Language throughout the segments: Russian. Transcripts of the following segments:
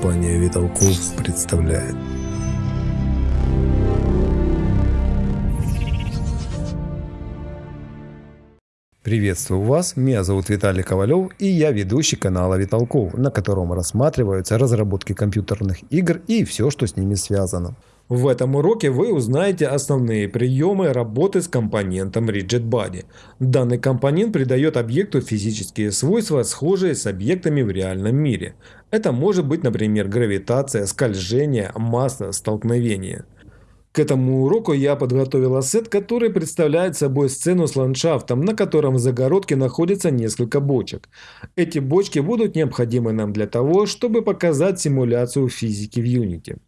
Компания Виталков представляет. Приветствую вас, меня зовут Виталий Ковалев и я ведущий канала Виталков, на котором рассматриваются разработки компьютерных игр и все, что с ними связано. В этом уроке вы узнаете основные приемы работы с компонентом RigidBody. Данный компонент придает объекту физические свойства, схожие с объектами в реальном мире. Это может быть, например, гравитация, скольжение, масса, столкновение. К этому уроку я подготовил ассет, который представляет собой сцену с ландшафтом, на котором в загородке находится несколько бочек. Эти бочки будут необходимы нам для того, чтобы показать симуляцию физики в Unity.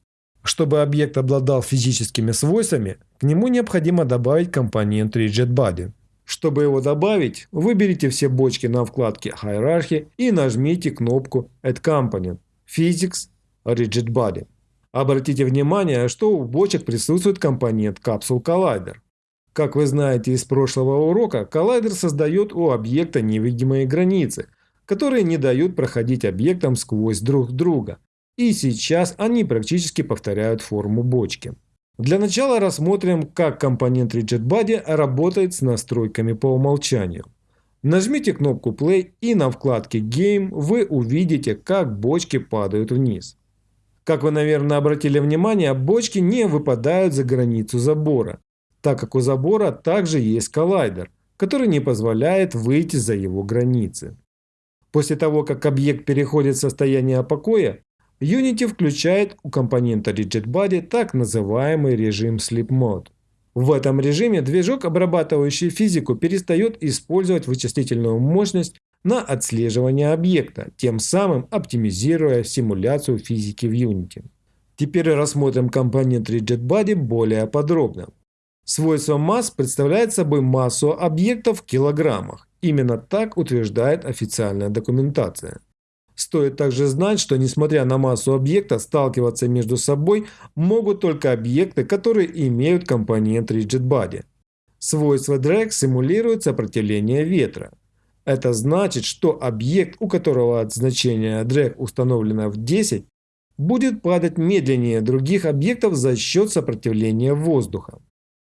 Чтобы объект обладал физическими свойствами, к нему необходимо добавить компонент RigidBody. Чтобы его добавить, выберите все бочки на вкладке Hierarchy и нажмите кнопку Add Component Physics RigidBody. Обратите внимание, что у бочек присутствует компонент Capsule Collider. Как вы знаете из прошлого урока, коллайдер создает у объекта невидимые границы, которые не дают проходить объектам сквозь друг друга, и сейчас они практически повторяют форму бочки. Для начала рассмотрим, как компонент RigidBody работает с настройками по умолчанию. Нажмите кнопку Play и на вкладке Game вы увидите, как бочки падают вниз. Как вы, наверное, обратили внимание, бочки не выпадают за границу забора, так как у забора также есть коллайдер, который не позволяет выйти за его границы. После того, как объект переходит в состояние покоя, Unity включает у компонента RigidBody так называемый режим Sleep Mode. В этом режиме движок, обрабатывающий физику, перестает использовать вычислительную мощность на отслеживание объекта, тем самым оптимизируя симуляцию физики в Unity. Теперь рассмотрим компонент RigidBody более подробно. Свойство масс представляет собой массу объектов в килограммах. Именно так утверждает официальная документация. Стоит также знать, что несмотря на массу объекта, сталкиваться между собой могут только объекты, которые имеют компонент RigidBody. Свойство drag симулирует сопротивление ветра. Это значит, что объект, у которого от значения drag установлено в 10, будет падать медленнее других объектов за счет сопротивления воздуха.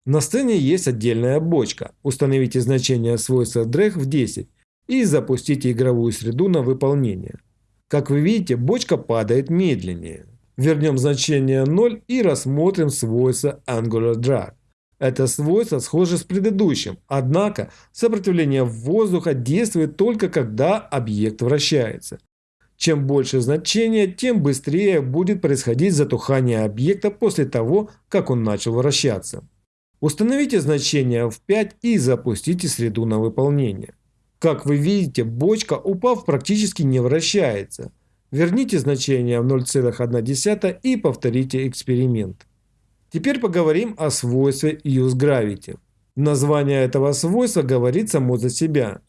На сцене есть отдельная бочка. Установите значение свойства drag в 10 и запустите игровую среду на выполнение. Как вы видите, бочка падает медленнее. Вернем значение 0 и рассмотрим свойство Angular Drag. Это свойство схоже с предыдущим, однако сопротивление воздуха действует только когда объект вращается. Чем больше значение, тем быстрее будет происходить затухание объекта после того, как он начал вращаться. Установите значение в 5 и запустите среду на выполнение. Как вы видите, бочка, упав, практически не вращается. Верните значение в 0,1 и повторите эксперимент. Теперь поговорим о свойстве UseGravity. Название этого свойства говорит само за себя.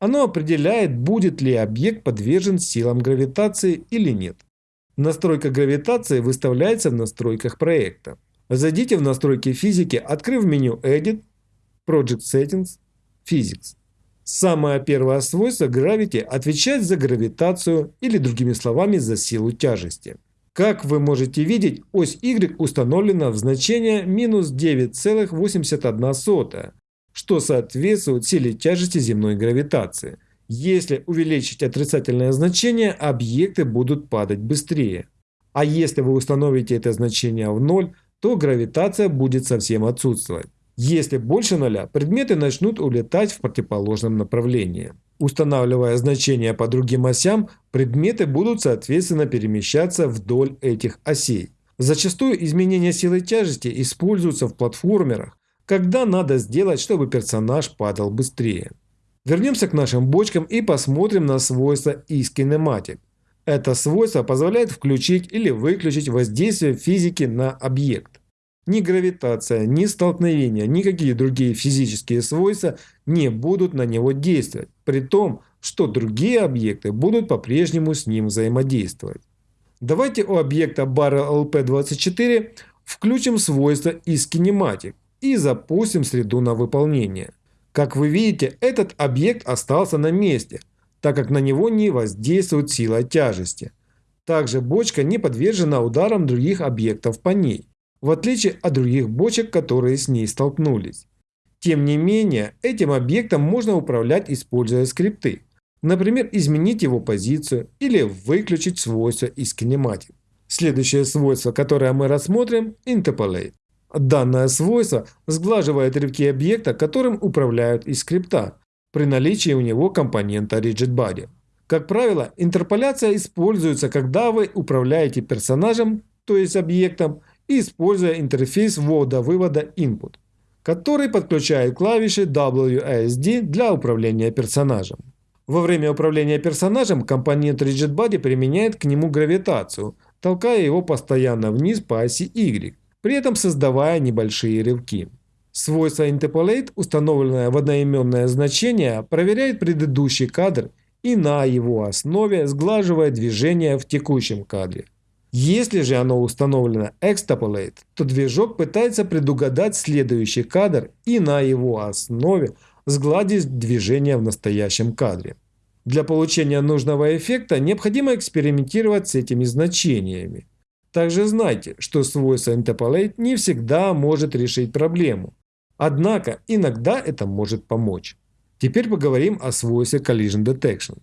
Оно определяет, будет ли объект подвержен силам гравитации или нет. Настройка гравитации выставляется в настройках проекта. Зайдите в настройки физики, открыв меню Edit, Project Settings, Physics. Самое первое свойство Gravity отвечает за гравитацию или другими словами за силу тяжести. Как вы можете видеть, ось Y установлена в значение минус 9,81, что соответствует силе тяжести земной гравитации. Если увеличить отрицательное значение, объекты будут падать быстрее. А если вы установите это значение в 0, то гравитация будет совсем отсутствовать. Если больше нуля, предметы начнут улетать в противоположном направлении. Устанавливая значения по другим осям, предметы будут соответственно перемещаться вдоль этих осей. Зачастую изменения силы тяжести используются в платформерах, когда надо сделать, чтобы персонаж падал быстрее. Вернемся к нашим бочкам и посмотрим на свойство iSkinematic. Это свойство позволяет включить или выключить воздействие физики на объект. Ни гравитация, ни столкновение, никакие другие физические свойства не будут на него действовать, при том, что другие объекты будут по-прежнему с ним взаимодействовать. Давайте у объекта Barrel LP24 включим свойство из Kinematic и запустим среду на выполнение. Как вы видите, этот объект остался на месте, так как на него не воздействует сила тяжести. Также бочка не подвержена ударам других объектов по ней, в отличие от других бочек, которые с ней столкнулись. Тем не менее, этим объектом можно управлять, используя скрипты. Например, изменить его позицию или выключить свойства из кинематик. Следующее свойство, которое мы рассмотрим – Interpolate. Данное свойство сглаживает рывки объекта, которым управляют из скрипта, при наличии у него компонента RigidBody. Как правило, интерполяция используется, когда вы управляете персонажем, то есть объектом, используя интерфейс ввода-вывода input, который подключает клавиши WASD для управления персонажем. Во время управления персонажем компонент RigidBody применяет к нему гравитацию, толкая его постоянно вниз по оси Y, при этом создавая небольшие рывки. Свойство Interpolate, установленное в одноименное значение, проверяет предыдущий кадр и на его основе сглаживает движение в текущем кадре. Если же оно установлено Extrapolate, то движок пытается предугадать следующий кадр и на его основе сгладить движение в настоящем кадре. Для получения нужного эффекта необходимо экспериментировать с этими значениями. Также знайте, что свойство Interpolate не всегда может решить проблему. Однако иногда это может помочь. Теперь поговорим о свойстве Collision Detection.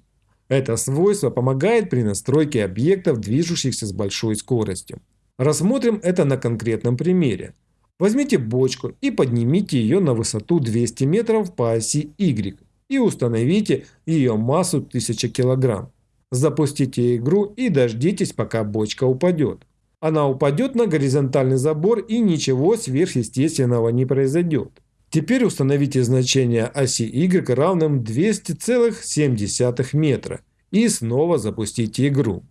Это свойство помогает при настройке объектов, движущихся с большой скоростью. Рассмотрим это на конкретном примере. Возьмите бочку и поднимите ее на высоту 200 метров по оси Y и установите ее массу 1000 кг. Запустите игру и дождитесь, пока бочка упадет. Она упадет на горизонтальный забор и ничего сверхъестественного не произойдет. Теперь установите значение оси Y равным 200,7 метра и снова запустите игру.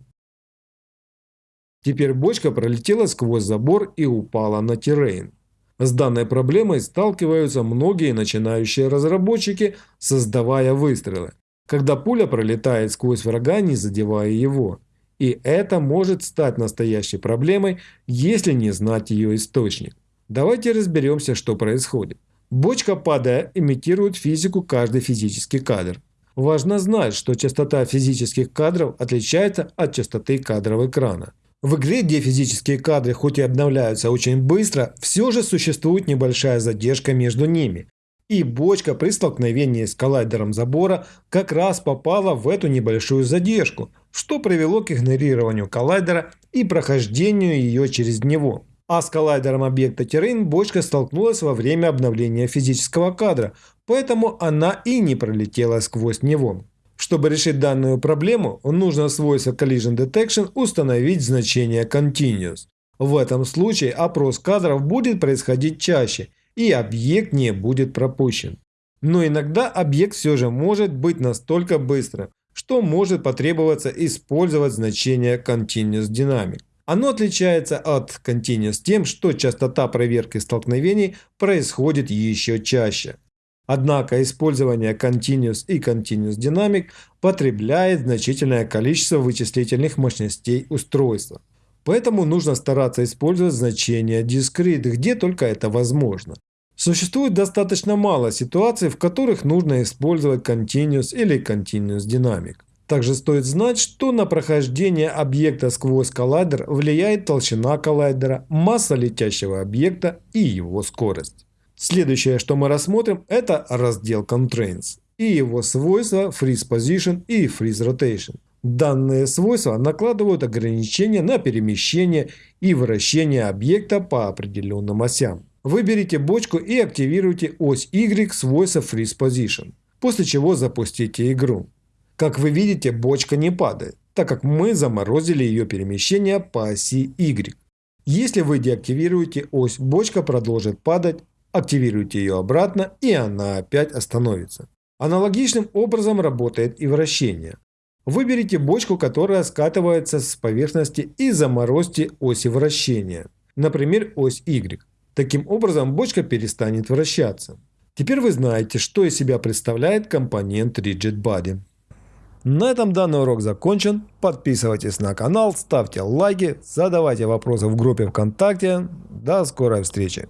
Теперь бочка пролетела сквозь забор и упала на террейн. С данной проблемой сталкиваются многие начинающие разработчики, создавая выстрелы, когда пуля пролетает сквозь врага, не задевая его. И это может стать настоящей проблемой, если не знать ее источник. Давайте разберемся, что происходит. Бочка, падая, имитирует физику каждый физический кадр. Важно знать, что частота физических кадров отличается от частоты кадров экрана. В игре, где физические кадры хоть и обновляются очень быстро, все же существует небольшая задержка между ними. И бочка при столкновении с коллайдером забора как раз попала в эту небольшую задержку, что привело к игнорированию коллайдера и прохождению ее через него. А с коллайдером объекта террейн бочка столкнулась во время обновления физического кадра, поэтому она и не пролетела сквозь него. Чтобы решить данную проблему, нужно свойство Collision Detection установить значение Continuous. В этом случае опрос кадров будет происходить чаще, и объект не будет пропущен. Но иногда объект все же может быть настолько быстрым, что может потребоваться использовать значение Continuous Dynamic. Оно отличается от Continuous тем, что частота проверки столкновений происходит еще чаще. Однако использование Continuous и Continuous Dynamic потребляет значительное количество вычислительных мощностей устройства. Поэтому нужно стараться использовать значение Discrete, где только это возможно. Существует достаточно мало ситуаций, в которых нужно использовать Continuous или Continuous Dynamic. Также стоит знать, что на прохождение объекта сквозь коллайдер влияет толщина коллайдера, масса летящего объекта и его скорость. Следующее, что мы рассмотрим, это раздел Constraints и его свойства Freeze Position и Freeze Rotation. Данные свойства накладывают ограничения на перемещение и вращение объекта по определенным осям. Выберите бочку и активируйте ось Y свойства Freeze Position, после чего запустите игру. Как вы видите, бочка не падает, так как мы заморозили ее перемещение по оси Y. Если вы деактивируете ось, бочка продолжит падать, активируйте ее обратно и она опять остановится. Аналогичным образом работает и вращение. Выберите бочку, которая скатывается с поверхности и заморозьте оси вращения, например ось Y. Таким образом бочка перестанет вращаться. Теперь вы знаете, что из себя представляет компонент Rigid Body. На этом данный урок закончен. Подписывайтесь на канал, ставьте лайки, задавайте вопросы в группе ВКонтакте. До скорой встречи!